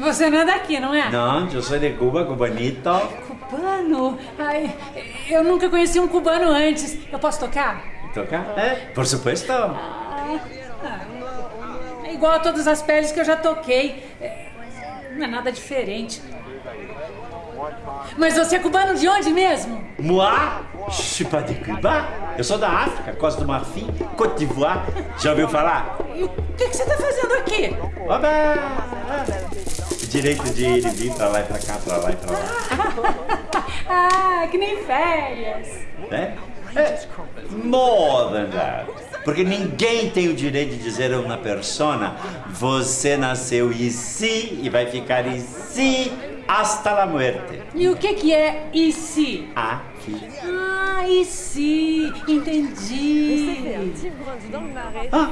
você não é daqui, não é? Não, eu sou de Cuba, cubanito. Cubano? Ai, eu nunca conheci um cubano antes. Eu posso tocar? Tocar? É, por supuesto. Ah, é igual a todas as peles que eu já toquei. É, não é nada diferente. Mas você é cubano de onde mesmo? Moi, je pas de Cuba. Eu sou da África, Costa do Marfim, Côte d'Ivoire. Já ouviu falar? E o que, que você está fazendo aqui? Oba! Direito de ir e vir pra lá e pra cá, pra lá e pra lá. ah, que nem férias. É? é? More than that. Porque ninguém tem o direito de dizer a uma persona você nasceu e si e vai ficar e si hasta la muerte. E o que que é e si? Aqui. Ah, e si. Entendi. Ah,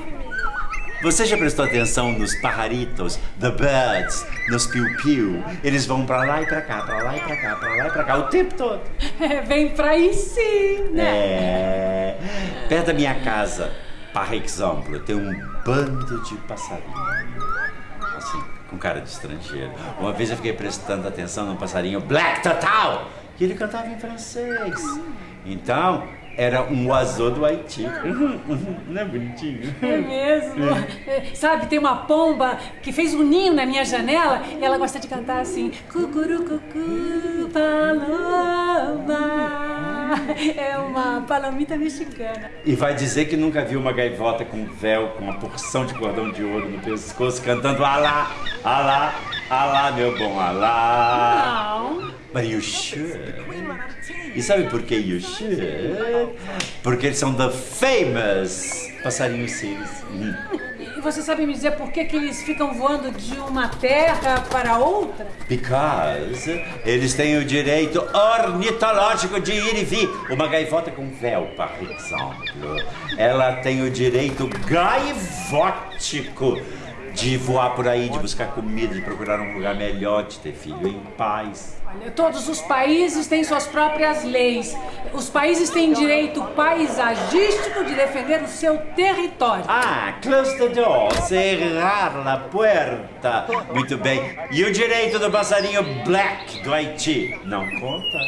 você já prestou atenção nos pajaritos, the birds, nos piu-piu? Eles vão pra lá e pra cá, pra lá e pra cá, pra lá e pra cá, o tempo todo. É, vem pra aí sim, né? É. Perto da minha casa, par exemplo, tem um bando de passarinhos. Com cara de estrangeiro. Uma vez eu fiquei prestando atenção num passarinho Black Total, e ele cantava em francês. Então, era um oiseau do Haiti. Uhum, uhum, não é bonitinho? É mesmo. É. Sabe, tem uma pomba que fez um ninho na minha janela e ela gosta de cantar assim: Cucurucucu, paloma. É uma palomita mexicana. E vai dizer que nunca viu uma gaivota com véu, com uma porção de cordão de ouro no pescoço, cantando Alá, Alá, Alá, meu bom Alá. Não. But you should. E sabe por que you should? Porque eles são the famous passarinhos sírios. Você sabe me dizer por que, que eles ficam voando de uma terra para outra? Because eles têm o direito ornitológico de ir e vir. Uma gaivota com véu, por exemplo, ela tem o direito gaivótico de voar por aí, de buscar comida, de procurar um lugar melhor, de ter filho em paz. Olha, todos os países têm suas próprias leis. Os países têm direito paisagístico de defender o seu território. Ah, close the door, cerrar a porta. Muito bem. E o direito do passarinho black do Haiti? Não conta?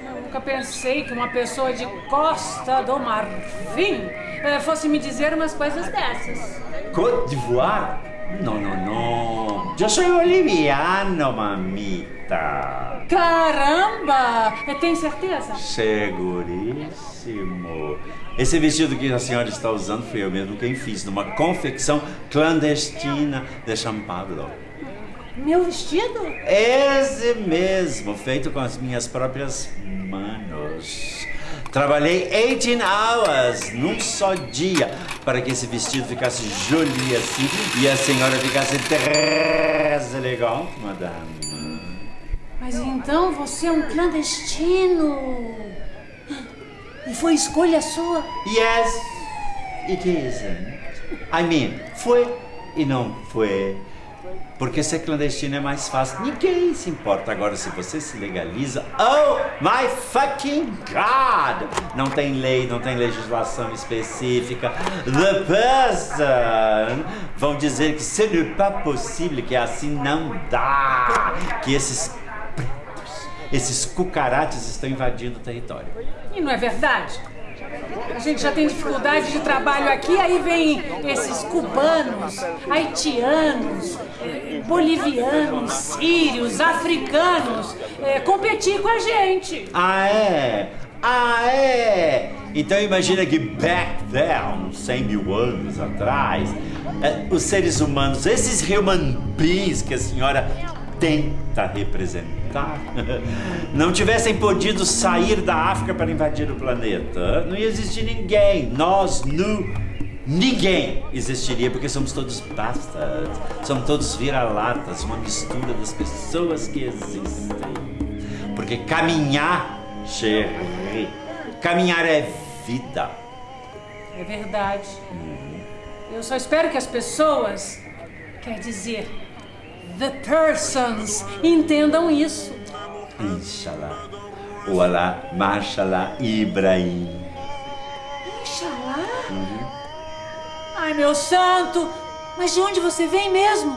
Eu nunca pensei que uma pessoa de Costa do Marfim eh, fosse me dizer umas coisas dessas. Côte d'Ivoire? No, no, no. Yo soy boliviano, mamita. Caramba! Tem certeza? Seguríssimo. Esse vestido que a senhora está usando foi eu mesmo quem fiz, numa confecção clandestina de São Paulo. Meu vestido? Esse mesmo, feito com as minhas próprias manos. Trabalhei 18 hours num só dia para que esse vestido ficasse joli assim e a senhora ficasse très elegante, madame. Mas então você é um clandestino. E foi escolha sua? Yes, it isn't. I mean, foi e não foi. Porque ser clandestino é mais fácil. Ninguém se importa. Agora, se você se legaliza, oh my fucking God! Não tem lei, não tem legislação específica. The person vão dizer que ce n'est pas possible, que assim não dá. Que esses pretos, esses cucarates estão invadindo o território. E não é verdade? A gente já tem dificuldade de trabalho aqui, aí vem esses cubanos, haitianos, bolivianos, sírios, africanos eh, competir com a gente. Ah, é? Ah, é? Então imagina que back then, 100 mil anos atrás, eh, os seres humanos, esses human beings que a senhora tenta representar, não tivessem podido sair da África para invadir o planeta, não ia existir ninguém. Nós, nu, ninguém existiria, porque somos todos bastards, somos todos vira-latas, uma mistura das pessoas que existem. Porque caminhar, chérie, caminhar é vida. É verdade. Eu só espero que as pessoas, quer dizer, the persons, entendam isso. Inshallah. Olá, Mashallah, Ibrahim. Oxalá? Ai, meu santo, mas de onde você vem mesmo?